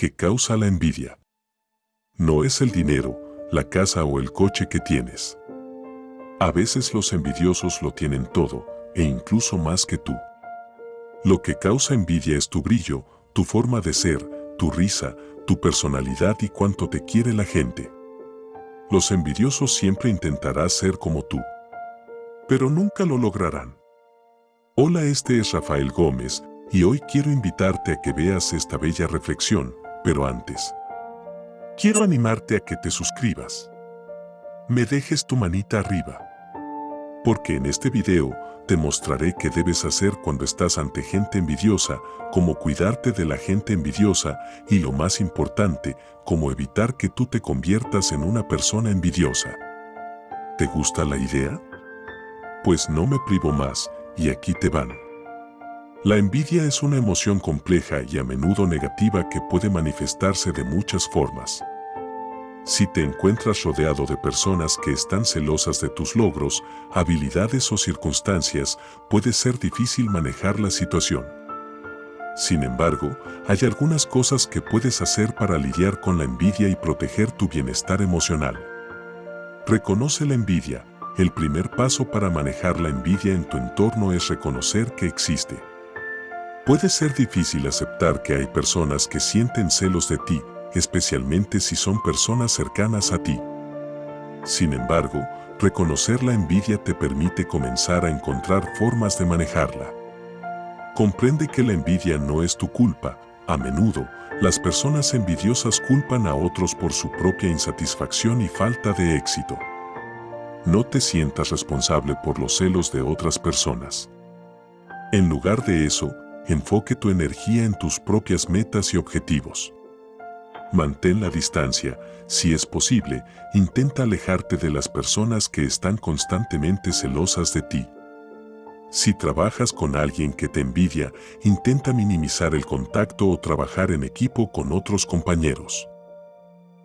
que causa la envidia. No es el dinero, la casa o el coche que tienes. A veces los envidiosos lo tienen todo, e incluso más que tú. Lo que causa envidia es tu brillo, tu forma de ser, tu risa, tu personalidad y cuánto te quiere la gente. Los envidiosos siempre intentarán ser como tú, pero nunca lo lograrán. Hola, este es Rafael Gómez y hoy quiero invitarte a que veas esta bella reflexión, pero antes, quiero animarte a que te suscribas. Me dejes tu manita arriba. Porque en este video te mostraré qué debes hacer cuando estás ante gente envidiosa, cómo cuidarte de la gente envidiosa y lo más importante, cómo evitar que tú te conviertas en una persona envidiosa. ¿Te gusta la idea? Pues no me privo más, y aquí te van. La envidia es una emoción compleja y a menudo negativa que puede manifestarse de muchas formas. Si te encuentras rodeado de personas que están celosas de tus logros, habilidades o circunstancias, puede ser difícil manejar la situación. Sin embargo, hay algunas cosas que puedes hacer para lidiar con la envidia y proteger tu bienestar emocional. Reconoce la envidia. El primer paso para manejar la envidia en tu entorno es reconocer que existe. Puede ser difícil aceptar que hay personas que sienten celos de ti, especialmente si son personas cercanas a ti. Sin embargo, reconocer la envidia te permite comenzar a encontrar formas de manejarla. Comprende que la envidia no es tu culpa. A menudo, las personas envidiosas culpan a otros por su propia insatisfacción y falta de éxito. No te sientas responsable por los celos de otras personas. En lugar de eso, enfoque tu energía en tus propias metas y objetivos. Mantén la distancia. Si es posible, intenta alejarte de las personas que están constantemente celosas de ti. Si trabajas con alguien que te envidia, intenta minimizar el contacto o trabajar en equipo con otros compañeros.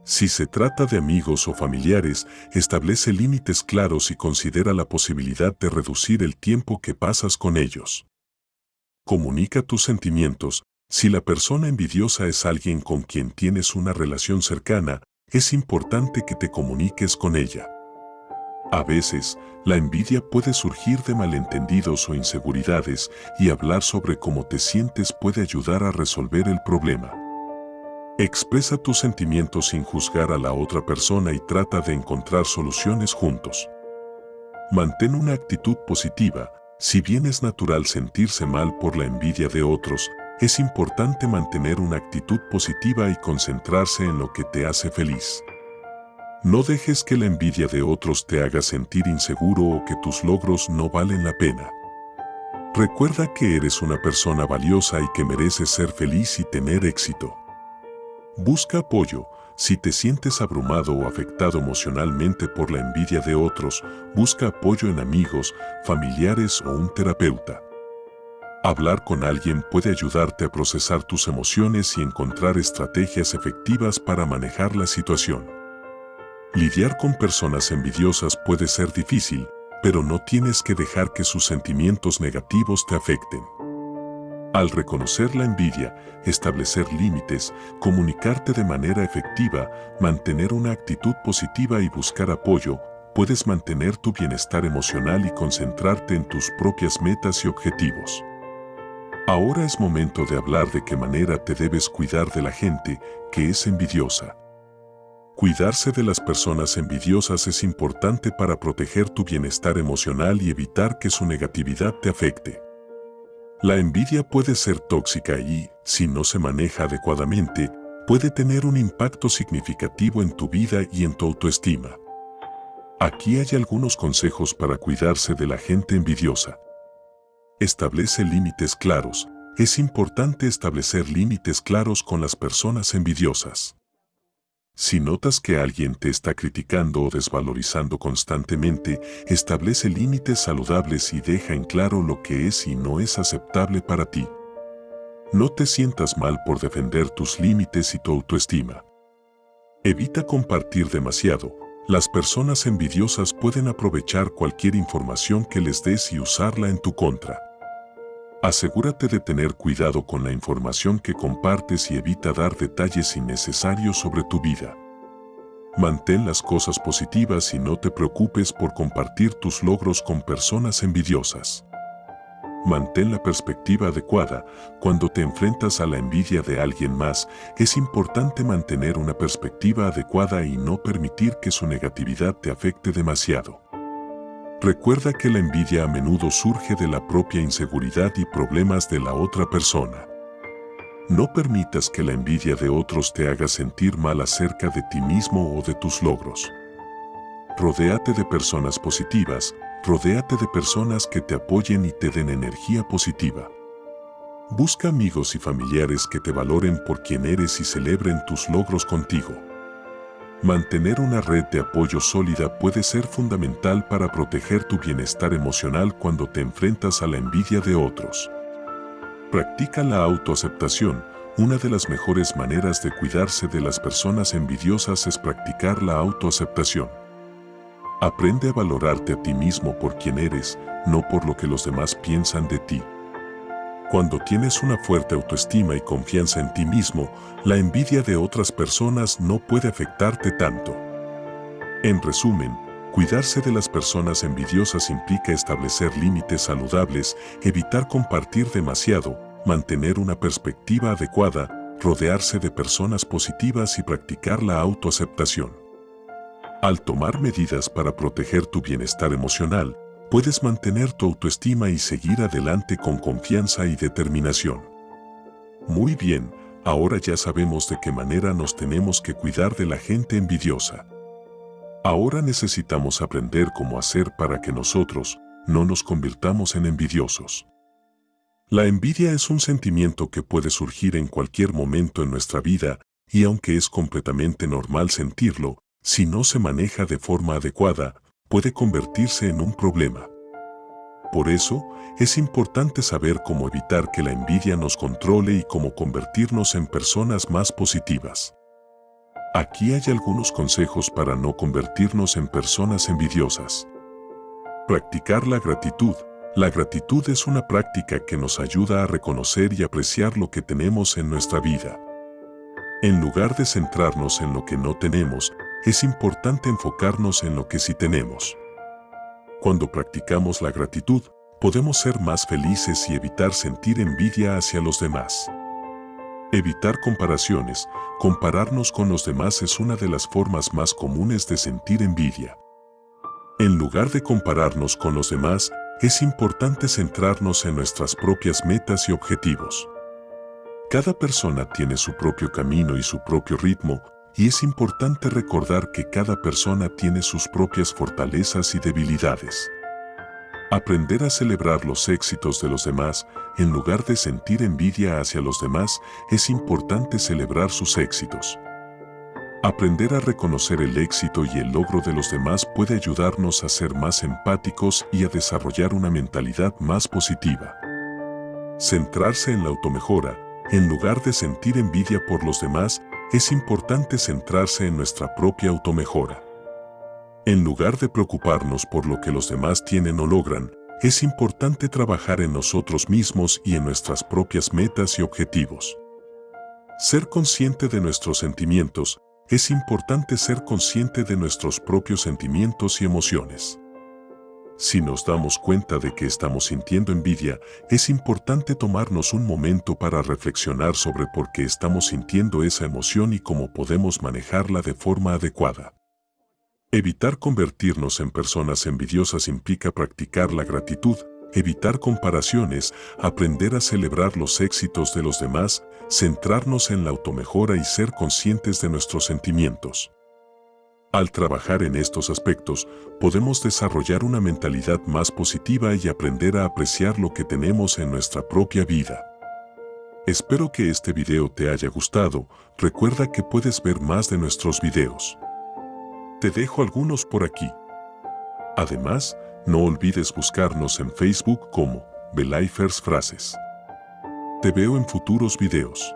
Si se trata de amigos o familiares, establece límites claros y considera la posibilidad de reducir el tiempo que pasas con ellos. Comunica tus sentimientos, si la persona envidiosa es alguien con quien tienes una relación cercana, es importante que te comuniques con ella. A veces, la envidia puede surgir de malentendidos o inseguridades y hablar sobre cómo te sientes puede ayudar a resolver el problema. Expresa tus sentimientos sin juzgar a la otra persona y trata de encontrar soluciones juntos. Mantén una actitud positiva, si bien es natural sentirse mal por la envidia de otros, es importante mantener una actitud positiva y concentrarse en lo que te hace feliz. No dejes que la envidia de otros te haga sentir inseguro o que tus logros no valen la pena. Recuerda que eres una persona valiosa y que mereces ser feliz y tener éxito. Busca apoyo. Si te sientes abrumado o afectado emocionalmente por la envidia de otros, busca apoyo en amigos, familiares o un terapeuta. Hablar con alguien puede ayudarte a procesar tus emociones y encontrar estrategias efectivas para manejar la situación. Lidiar con personas envidiosas puede ser difícil, pero no tienes que dejar que sus sentimientos negativos te afecten. Al reconocer la envidia, establecer límites, comunicarte de manera efectiva, mantener una actitud positiva y buscar apoyo, puedes mantener tu bienestar emocional y concentrarte en tus propias metas y objetivos. Ahora es momento de hablar de qué manera te debes cuidar de la gente que es envidiosa. Cuidarse de las personas envidiosas es importante para proteger tu bienestar emocional y evitar que su negatividad te afecte. La envidia puede ser tóxica y, si no se maneja adecuadamente, puede tener un impacto significativo en tu vida y en tu autoestima. Aquí hay algunos consejos para cuidarse de la gente envidiosa. Establece límites claros. Es importante establecer límites claros con las personas envidiosas. Si notas que alguien te está criticando o desvalorizando constantemente, establece límites saludables y deja en claro lo que es y no es aceptable para ti. No te sientas mal por defender tus límites y tu autoestima. Evita compartir demasiado. Las personas envidiosas pueden aprovechar cualquier información que les des y usarla en tu contra. Asegúrate de tener cuidado con la información que compartes y evita dar detalles innecesarios sobre tu vida. Mantén las cosas positivas y no te preocupes por compartir tus logros con personas envidiosas. Mantén la perspectiva adecuada. Cuando te enfrentas a la envidia de alguien más, es importante mantener una perspectiva adecuada y no permitir que su negatividad te afecte demasiado. Recuerda que la envidia a menudo surge de la propia inseguridad y problemas de la otra persona. No permitas que la envidia de otros te haga sentir mal acerca de ti mismo o de tus logros. Rodéate de personas positivas, rodéate de personas que te apoyen y te den energía positiva. Busca amigos y familiares que te valoren por quien eres y celebren tus logros contigo. Mantener una red de apoyo sólida puede ser fundamental para proteger tu bienestar emocional cuando te enfrentas a la envidia de otros. Practica la autoaceptación. Una de las mejores maneras de cuidarse de las personas envidiosas es practicar la autoaceptación. Aprende a valorarte a ti mismo por quien eres, no por lo que los demás piensan de ti. Cuando tienes una fuerte autoestima y confianza en ti mismo, la envidia de otras personas no puede afectarte tanto. En resumen, Cuidarse de las personas envidiosas implica establecer límites saludables, evitar compartir demasiado, mantener una perspectiva adecuada, rodearse de personas positivas y practicar la autoaceptación. Al tomar medidas para proteger tu bienestar emocional, puedes mantener tu autoestima y seguir adelante con confianza y determinación. Muy bien, ahora ya sabemos de qué manera nos tenemos que cuidar de la gente envidiosa. Ahora necesitamos aprender cómo hacer para que nosotros no nos convirtamos en envidiosos. La envidia es un sentimiento que puede surgir en cualquier momento en nuestra vida y aunque es completamente normal sentirlo, si no se maneja de forma adecuada, puede convertirse en un problema. Por eso, es importante saber cómo evitar que la envidia nos controle y cómo convertirnos en personas más positivas. Aquí hay algunos consejos para no convertirnos en personas envidiosas. Practicar la gratitud. La gratitud es una práctica que nos ayuda a reconocer y apreciar lo que tenemos en nuestra vida. En lugar de centrarnos en lo que no tenemos, es importante enfocarnos en lo que sí tenemos. Cuando practicamos la gratitud, podemos ser más felices y evitar sentir envidia hacia los demás. Evitar comparaciones, compararnos con los demás es una de las formas más comunes de sentir envidia. En lugar de compararnos con los demás, es importante centrarnos en nuestras propias metas y objetivos. Cada persona tiene su propio camino y su propio ritmo, y es importante recordar que cada persona tiene sus propias fortalezas y debilidades. Aprender a celebrar los éxitos de los demás, en lugar de sentir envidia hacia los demás, es importante celebrar sus éxitos. Aprender a reconocer el éxito y el logro de los demás puede ayudarnos a ser más empáticos y a desarrollar una mentalidad más positiva. Centrarse en la automejora, en lugar de sentir envidia por los demás, es importante centrarse en nuestra propia automejora. En lugar de preocuparnos por lo que los demás tienen o logran, es importante trabajar en nosotros mismos y en nuestras propias metas y objetivos. Ser consciente de nuestros sentimientos, es importante ser consciente de nuestros propios sentimientos y emociones. Si nos damos cuenta de que estamos sintiendo envidia, es importante tomarnos un momento para reflexionar sobre por qué estamos sintiendo esa emoción y cómo podemos manejarla de forma adecuada. Evitar convertirnos en personas envidiosas implica practicar la gratitud, evitar comparaciones, aprender a celebrar los éxitos de los demás, centrarnos en la automejora y ser conscientes de nuestros sentimientos. Al trabajar en estos aspectos, podemos desarrollar una mentalidad más positiva y aprender a apreciar lo que tenemos en nuestra propia vida. Espero que este video te haya gustado, recuerda que puedes ver más de nuestros videos. Te dejo algunos por aquí. Además, no olvides buscarnos en Facebook como Belifers Frases. Te veo en futuros videos.